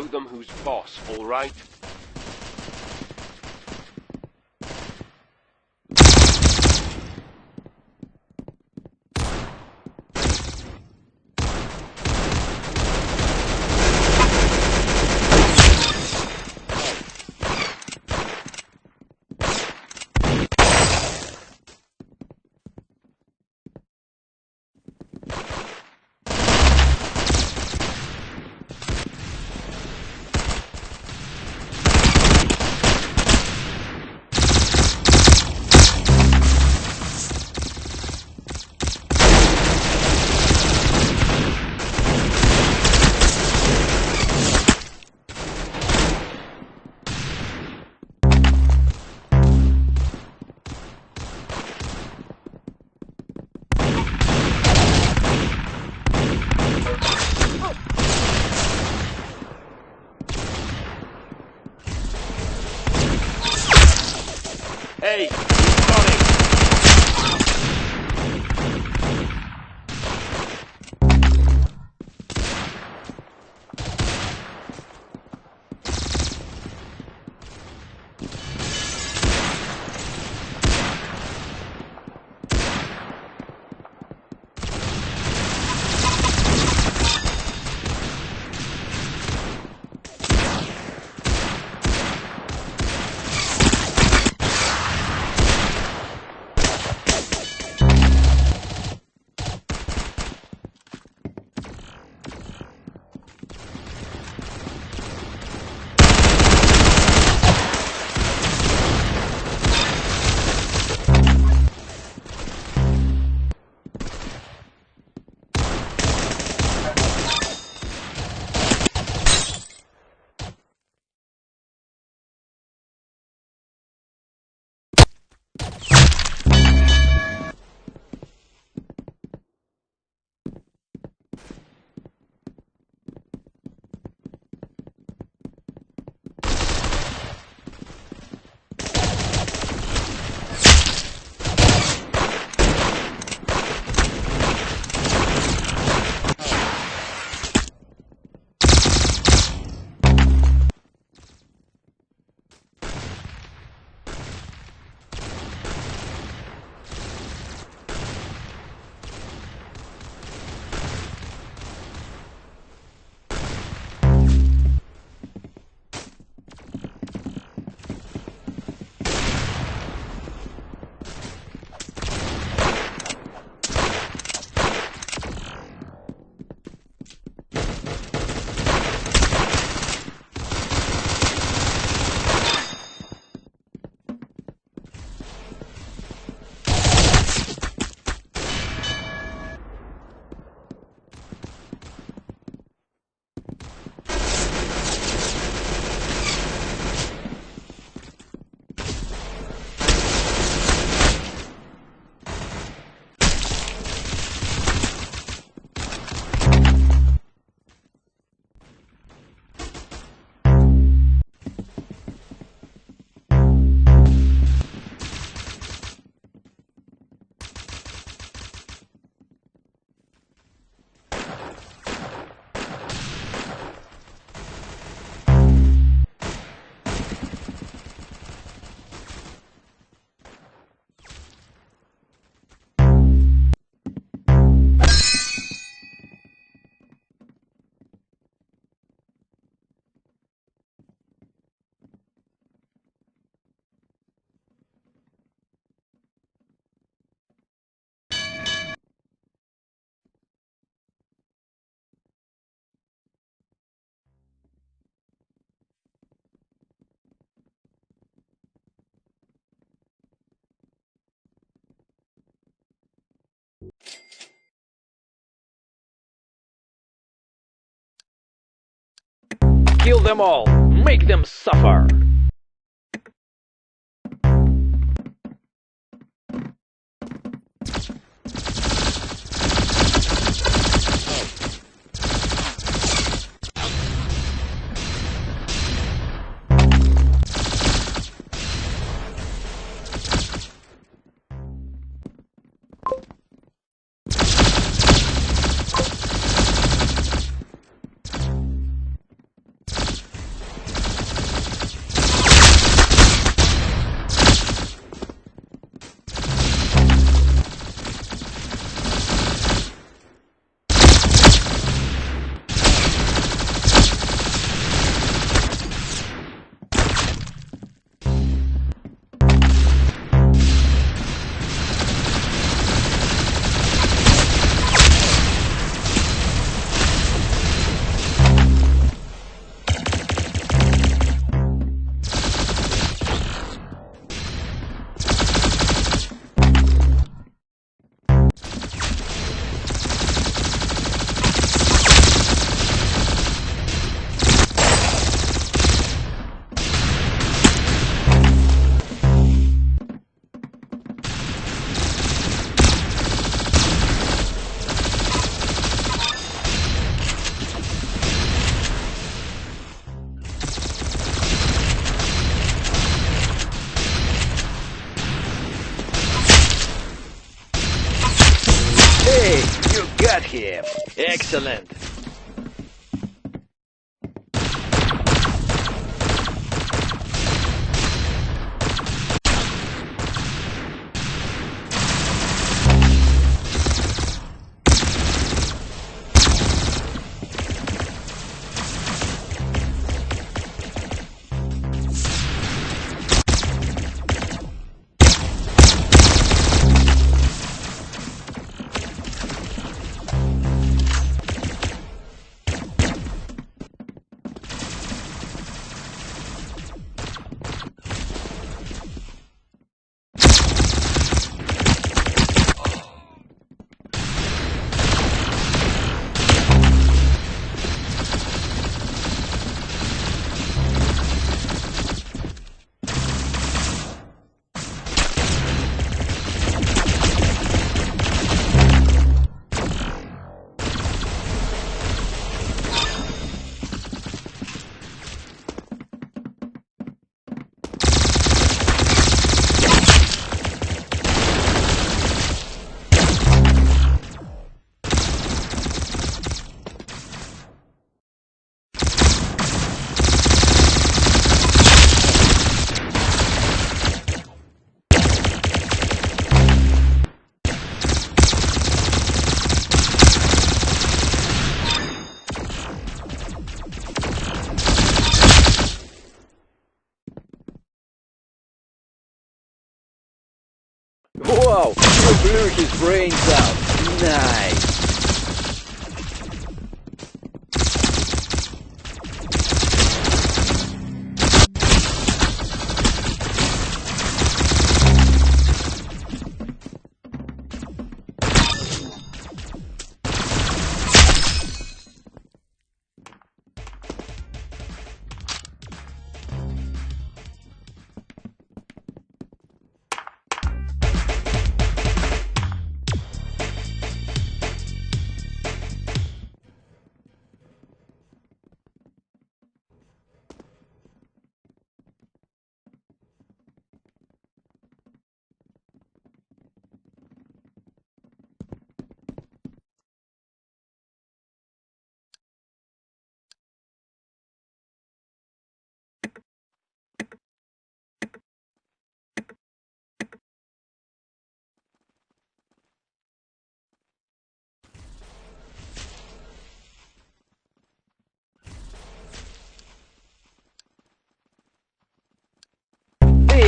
show them who's boss, alright? Hey, Kill them all! Make them suffer! Got him. Excellent. Wow, you blew his brains out. Nice.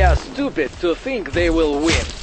They are stupid to think they will win.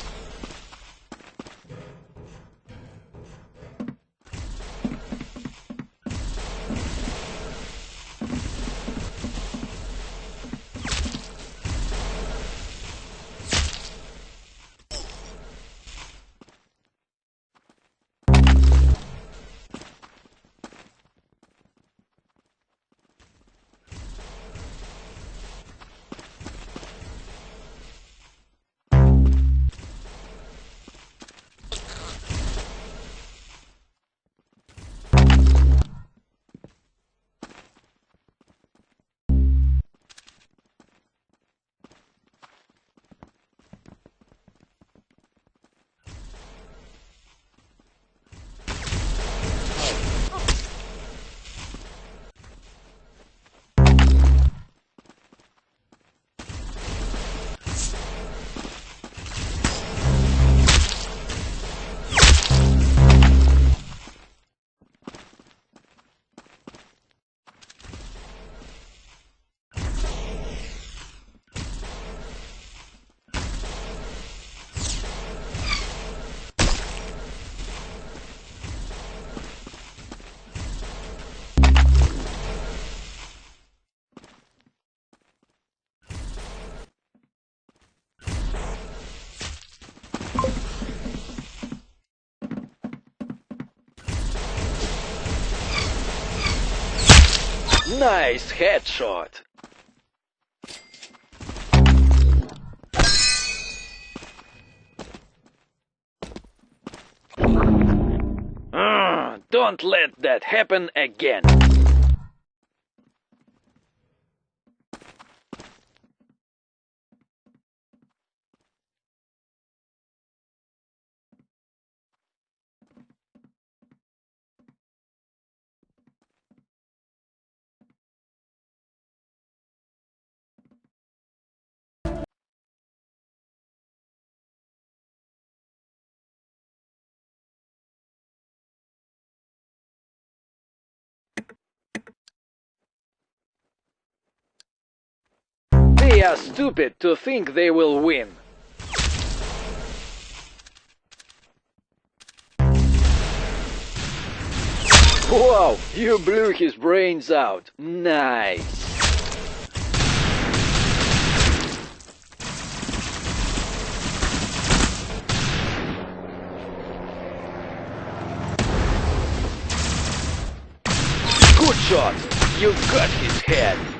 Nice headshot. Ah, don't let that happen again. They are stupid to think they will win. Wow, you blew his brains out. Nice. Good shot. You got his head.